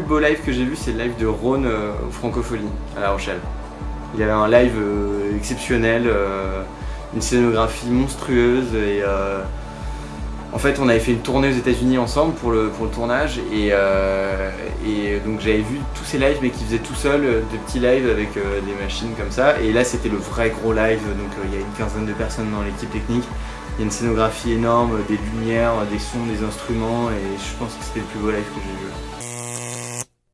Le plus beau live que j'ai vu, c'est le live de Rhône euh, au Francophonie à La Rochelle. Il y avait un live euh, exceptionnel, euh, une scénographie monstrueuse et euh, en fait on avait fait une tournée aux états unis ensemble pour le, pour le tournage et, donc j'avais vu tous ces lives mais qui faisaient tout seul euh, de petits lives avec des machines comme ça et là c'était le vrai gros live donc il y a une quinzaine de personnes dans l'équipe technique il y a une scénographie énorme, des lumières, des sons, des instruments et je pense que c'était le plus beau live que j'ai vu.